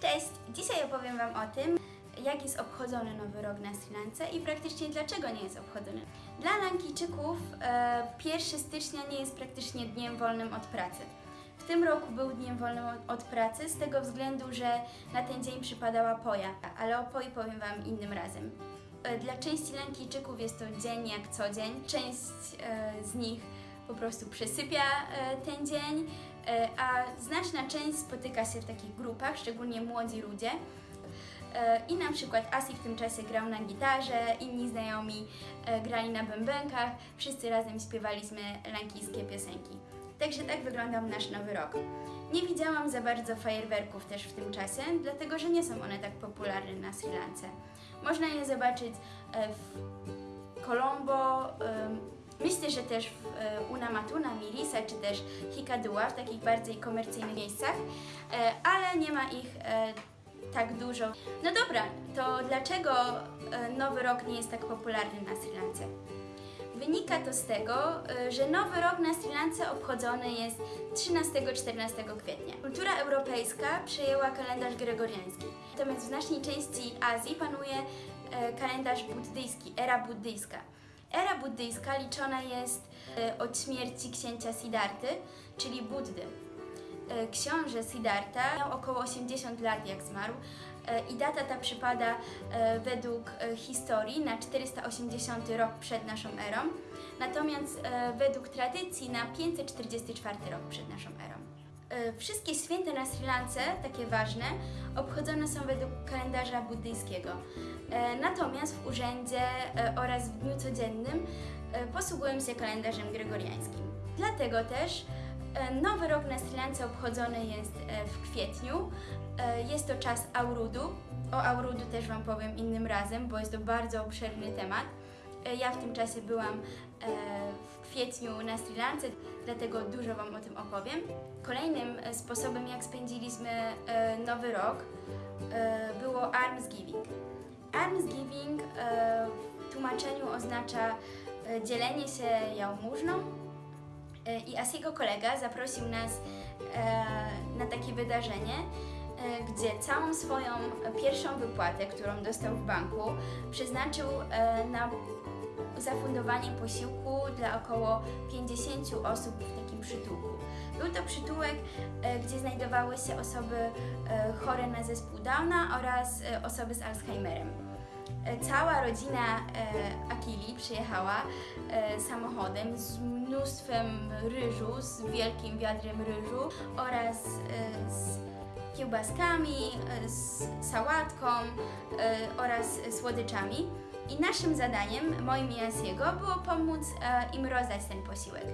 Cześć! Dzisiaj opowiem Wam o tym, jak jest obchodzony Nowy Rok na Sri Lance i praktycznie dlaczego nie jest obchodzony. Dla Lankijczyków e, 1 stycznia nie jest praktycznie dniem wolnym od pracy. W tym roku był dniem wolnym od, pracy z tego względu, że na ten dzień przypadała poja, ale o poi powiem Wam innym razem. E, Dla części Lankijczyków jest to dzień jak co dzień. Część e, z nich po prostu przesypia e, ten dzień, e, a znaczna część spotyka się w takich grupach, szczególnie młodzi ludzie. E, I na przykład Asi w tym czasie grał na gitarze, inni znajomi e, grali na bębenkach, wszyscy razem śpiewaliśmy lankijskie piosenki. Także tak wyglądał nasz nowy rok. Nie widziałam za bardzo fajerwerków też w tym czasie, dlatego że nie są one tak popularne na Sri Lance. Można je zobaczyć e, w Colombo, myślę, że też w e, Unamatuna, Mirisa czy też Hikadua, w takich bardziej komercyjnych miejscach, e, ale nie ma ich e, tak dużo. No dobra, to dlaczego Nowy Rok nie jest tak popularny na Sri Lance? Wynika to z tego, że Nowy Rok na Sri Lance obchodzony jest 13-14 kwietnia. Kultura europejska przejęła kalendarz gregoriański. Natomiast w znacznej części Azji panuje kalendarz buddyjski, era buddyjska. Era buddyjska liczona jest e, od śmierci księcia Siddharty, czyli Buddy. E, Książę Siddhartha miał około 80 lat jak zmarł e, i data ta przypada według historii na 480 rok przed naszą erą, natomiast według tradycji na 544 rok przed naszą erą. Wszystkie święta na Sri Lance, takie ważne, obchodzone są według kalendarza buddyjskiego. E, Natomiast w urzędzie e, oraz w dniu codziennym e, posługują się kalendarzem gregoriańskim. Dlatego też Nowy Rok na Sri Lance obchodzony jest w kwietniu. Jest to czas Aurudu. O Aurudu też Wam powiem innym razem, bo jest to bardzo obszerny temat. E, Ja w tym czasie byłam e, w kwietniu na Sri Lance, dlatego dużo Wam o tym opowiem. Kolejnym e, sposobem, jak spędziliśmy Nowy Rok, było. Almsgiving e, w tłumaczeniu oznacza dzielenie się jałmużną i Asiego kolega zaprosił nas na takie wydarzenie, gdzie całą swoją pierwszą wypłatę, którą dostał w banku, przeznaczył na zafundowanie posiłku dla około 50 osób w takim przytułku. Był to przytułek, e, gdzie znajdowały się osoby e, chore na zespół Downa oraz e, osoby z Alzheimerem. Cała rodzina Akili przyjechała samochodem z mnóstwem ryżu, z wielkim wiadrem ryżu oraz z kiełbaskami, z sałatką oraz słodyczami. I naszym zadaniem, moim i Asiego, było pomóc e, im rozdać ten posiłek.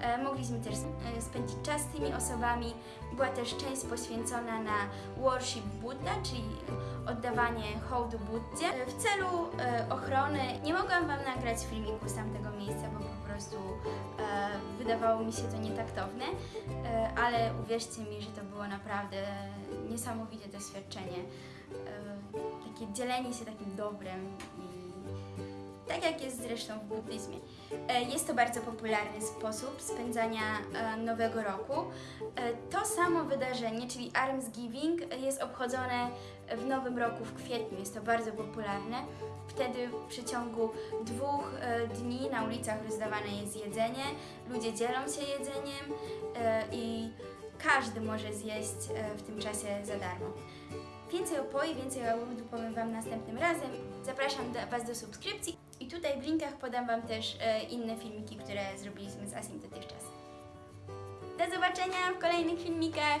E, Mogliśmy też e, spędzić czas z tymi osobami. Była też część poświęcona na worship Buddha, czyli oddawanie hołdu Buddzie. W celu ochrony nie mogłam Wam nagrać filmiku z tamtego miejsca, bo po prostu wydawało mi się to nietaktowne, ale uwierzcie mi, że to było naprawdę niesamowite doświadczenie. Takie dzielenie się takim dobrem i tak jak jest zresztą w buddyzmie. E, Jest to bardzo popularny sposób spędzania e, Nowego Roku. E, To samo wydarzenie, czyli Almsgiving, jest obchodzone w Nowym Roku w kwietniu. Jest to bardzo popularne. Wtedy w przeciągu dwóch dni na ulicach rozdawane jest jedzenie, ludzie dzielą się jedzeniem i każdy może zjeść w tym czasie za darmo. Więcej o poi, więcej o Aurudu powiem Wam następnym razem. Zapraszam do, Was do subskrypcji i tutaj w linkach podam Wam też e, inne filmiki, które zrobiliśmy z Asim dotychczas. Do zobaczenia w kolejnych filmikach!